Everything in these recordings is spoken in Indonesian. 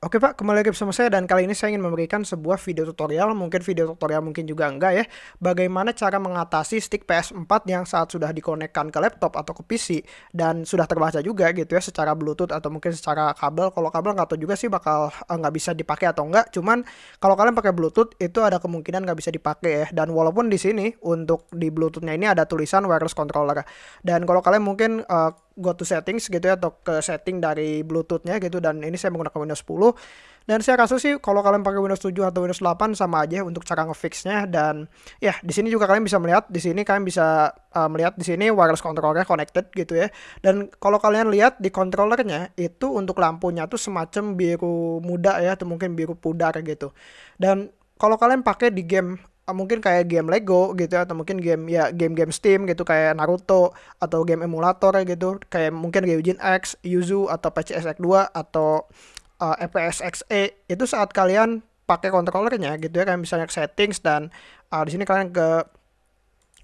Oke Pak, kembali lagi bersama saya dan kali ini saya ingin memberikan sebuah video tutorial, mungkin video tutorial mungkin juga enggak ya, bagaimana cara mengatasi stick PS4 yang saat sudah dikonekkan ke laptop atau ke PC dan sudah terbaca juga gitu ya secara bluetooth atau mungkin secara kabel. Kalau kabel nggak tahu juga sih bakal eh, nggak bisa dipakai atau enggak, cuman kalau kalian pakai bluetooth itu ada kemungkinan nggak bisa dipakai ya. Dan walaupun di sini untuk di bluetoothnya ini ada tulisan wireless controller dan kalau kalian mungkin uh, go to settings gitu ya atau ke setting dari bluetoothnya gitu dan ini saya menggunakan Windows 10 dan saya rasa sih kalau kalian pakai Windows 7 atau Windows 8 sama aja untuk cara ngefixnya. Dan ya di sini juga kalian bisa melihat di sini kalian bisa uh, melihat di sini wireless controllernya connected gitu ya. Dan kalau kalian lihat di controllernya itu untuk lampunya tuh semacam biru muda ya atau mungkin biru pudar gitu. Dan kalau kalian pakai di game mungkin kayak game Lego gitu ya, atau mungkin game ya game-game Steam gitu kayak Naruto atau game emulator gitu. Kayak mungkin Gaijin X, Yuzu atau PCSX 2 atau uh, eh, FPS XE itu saat kalian pakai controllernya gitu ya kayak misalnya settings dan uh, di sini kalian ke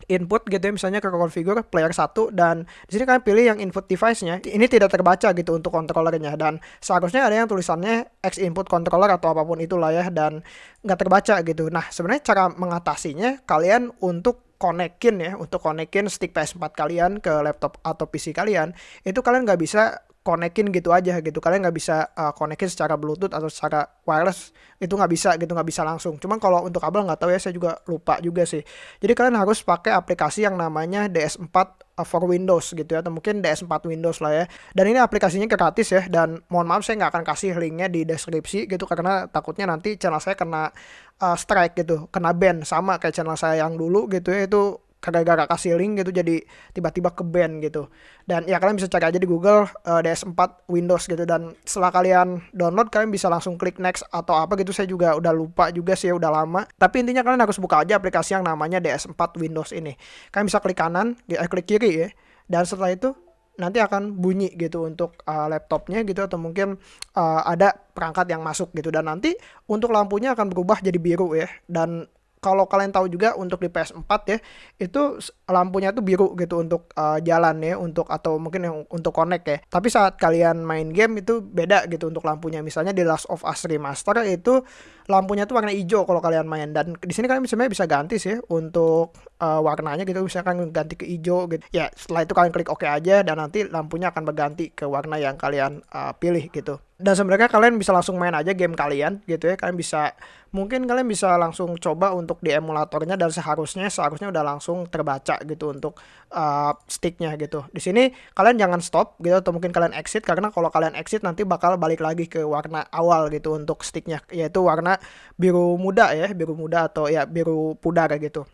input gitu ya misalnya ke configure player 1 dan di sini kalian pilih yang input device-nya. Ini tidak terbaca gitu untuk controllernya dan seharusnya ada yang tulisannya X input controller atau apa pun itulah ya dan nggak terbaca gitu. Nah sebenarnya cara mengatasinya kalian untuk konekin ya untuk konekin stick PS4 kalian ke laptop atau PC kalian itu kalian nggak bisa konekin gitu aja gitu. Kalian nggak bisa uh, konekin secara bluetooth atau secara wireless itu nggak bisa gitu nggak bisa langsung. Cuman kalau untuk kabel nggak tahu ya saya juga lupa juga sih. Jadi kalian harus pakai aplikasi yang namanya DS4 uh, for Windows gitu ya atau mungkin DS4 Windows lah ya. Dan ini aplikasinya gratis ya dan mohon maaf saya nggak akan kasih linknya di deskripsi gitu karena takutnya nanti channel saya kena uh, strike gitu kena ban sama kayak channel saya yang dulu gitu ya. Itu gara-gara kasih link gitu jadi tiba-tiba ke band gitu. Dan ya kalian bisa cari aja di Google uh, eh, DS4 Windows gitu. Dan setelah kalian download kalian bisa langsung klik next atau apa gitu. Saya juga udah lupa juga sih ya udah lama. Tapi intinya kalian harus buka aja aplikasi yang namanya DS4 Windows ini. Kalian bisa klik kanan eh, klik kiri ya. Dan setelah itu nanti akan bunyi gitu untuk uh, laptopnya gitu atau mungkin uh, ada perangkat yang masuk gitu. Dan nanti untuk lampunya akan berubah jadi biru ya. Dan kalau kalian tahu juga untuk di PS4 ya itu lampunya tuh biru gitu untuk uh, jalan ya untuk atau mungkin yang untuk connect ya. Tapi saat kalian main game itu beda gitu untuk lampunya. Misalnya di Last of Us Remaster itu lampunya tuh warna hijau kalau kalian main. Dan di sini kalian sebenarnya bisa ganti sih untuk uh, warnanya gitu. Misalkan ganti ke hijau gitu. Ya setelah itu kalian klik OK aja dan nanti lampunya akan berganti ke warna yang kalian uh, pilih gitu. Dan sebenarnya kalian bisa langsung main aja game kalian gitu ya. Kalian bisa mungkin kalian bisa langsung coba untuk di emulatornya dan seharusnya seharusnya udah langsung terbaca gitu untuk uh, sticknya gitu. Di sini kalian jangan stop gitu atau mungkin kalian exit karena kalau kalian exit nanti bakal balik lagi ke warna awal gitu untuk sticknya yaitu warna biru muda ya biru muda atau ya biru pudar gitu.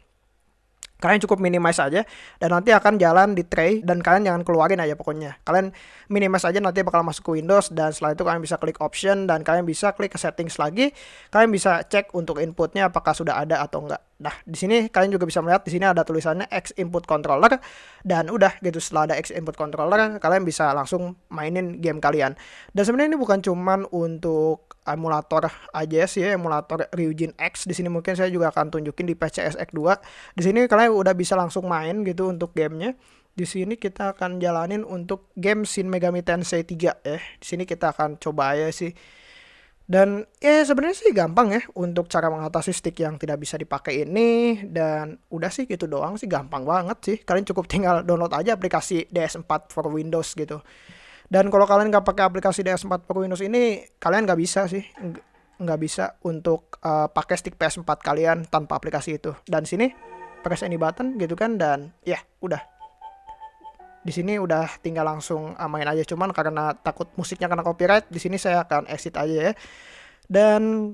Kalian cukup minimize aja dan nanti akan jalan di tray dan kalian jangan keluarin aja pokoknya. Kalian minimize aja nanti bakal masuk ke Windows dan setelah itu kalian bisa klik option dan kalian bisa klik ke settings lagi. Kalian bisa cek untuk inputnya apakah sudah ada atau enggak Nah, di sini kalian juga bisa melihat di sini ada tulisannya X input controller dan udah gitu setelah ada X input controller kalian bisa langsung mainin game kalian. Dan sebenarnya ini bukan cuman untuk emulator aja sih ya, emulator Ryujin X. Di sini mungkin saya juga akan tunjukin di PCSX 2. Di sini kalian udah bisa langsung main gitu untuk gamenya. Di sini kita akan jalanin untuk game Shin Megami Tensei 3 ya. Di sini kita akan coba ya sih dan ya sebenarnya sih gampang ya untuk cara mengatasi stick yang tidak bisa dipakai ini dan udah sih gitu doang sih gampang banget sih. Kalian cukup tinggal download aja aplikasi DS4 for Windows gitu. Dan kalau kalian nggak pakai aplikasi DS4 for Windows ini, kalian nggak bisa sih nggak bisa untuk uh, pakai stick PS4 kalian tanpa aplikasi itu. Dan sini press any button gitu kan dan ya udah di sini udah tinggal langsung uh, main aja. Cuman karena takut musiknya kena copyright di sini saya akan exit aja ya. Dan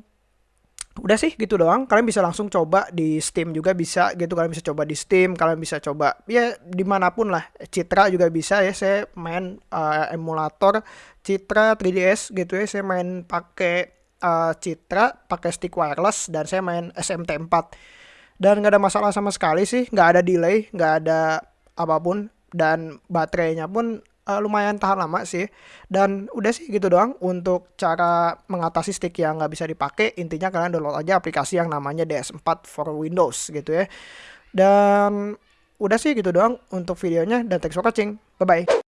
udah sih gitu doang. Kalian bisa langsung coba di Steam juga bisa gitu. Kalian bisa coba di Steam kalian bisa coba ya di mana pun lah. Citra juga bisa ya saya main uh, emulator Citra 3DS gitu ya. Saya main pakai uh, Citra pakai stick wireless dan saya main SMT4 dan nggak ada masalah sama sekali sih. Nggak ada delay nggak ada apa pun dan baterainya pun uh, lumayan tahan lama sih. Dan udah sih gitu doang untuk cara mengatasi stick yang nggak bisa dipakai. Intinya kalian download aja aplikasi yang namanya DS4 for Windows gitu ya. Dan udah sih gitu doang untuk videonya dan thanks for watching. Bye bye